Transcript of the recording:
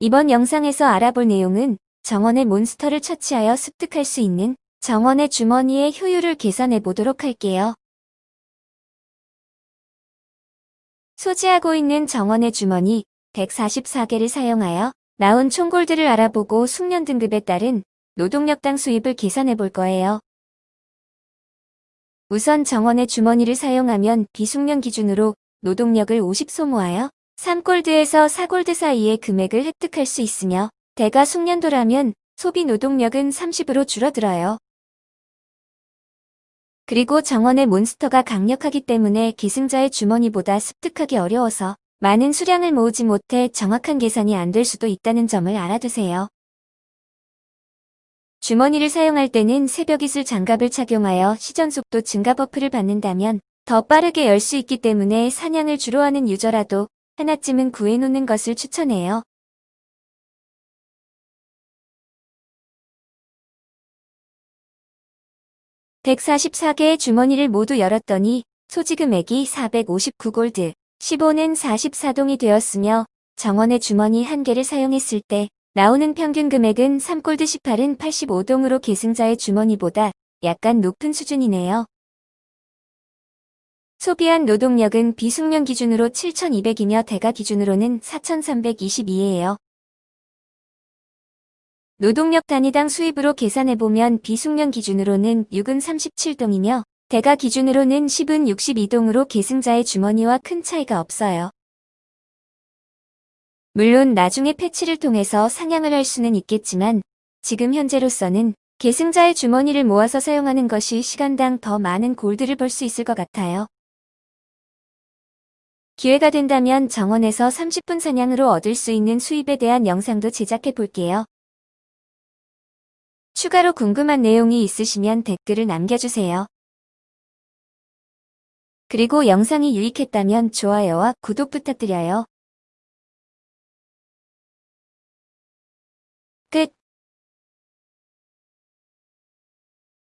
이번 영상에서 알아볼 내용은 정원의 몬스터를 처치하여 습득할 수 있는 정원의 주머니의 효율을 계산해 보도록 할게요. 소지하고 있는 정원의 주머니 144개를 사용하여 나온 총골들을 알아보고 숙련 등급에 따른 노동력당 수입을 계산해 볼 거예요. 우선 정원의 주머니를 사용하면 비숙련 기준으로 노동력을 50 소모하여 3골드에서 4골드 사이의 금액을 획득할 수 있으며 대가 숙련도라면 소비 노동력은 30으로 줄어들어요. 그리고 정원의 몬스터가 강력하기 때문에 기승자의 주머니보다 습득하기 어려워서 많은 수량을 모으지 못해 정확한 계산이 안 될 수도 있다는 점을 알아두세요. 주머니를 사용할 때는 새벽이슬 장갑을 착용하여 시전속도 증가 buff를 받는다면 더 빠르게 열 수 있기 때문에 사냥을 주로 하는 유저라도 하나쯤은 구해놓는 것을 추천해요. (144개의) 주머니를 모두 열었더니 소지금액이 459골드, 15는 44동이 되었으며 정원의 주머니 한 개를 사용했을 때 나오는 평균 금액은 3골드 18은 85동으로 계승자의 주머니보다 약간 높은 수준이네요. 소비한 노동력은 비숙련 기준으로 7,200이며 대가 기준으로는 4,322예요. 노동력 단위당 수입으로 계산해보면 비숙련 기준으로는 6은 37동이며 대가 기준으로는 10은 62동으로 계승자의 주머니와 큰 차이가 없어요. 물론 나중에 패치를 통해서 상향을 할 수는 있겠지만 지금 현재로서는 계승자의 주머니를 모아서 사용하는 것이 시간당 더 많은 골드를 벌 수 있을 것 같아요. 기회가 된다면 정원에서 30분 사냥으로 얻을 수 있는 수입에 대한 영상도 제작해 볼게요. 추가로 궁금한 내용이 있으시면 댓글을 남겨주세요. 그리고 영상이 유익했다면 좋아요와 구독 부탁드려요. 끝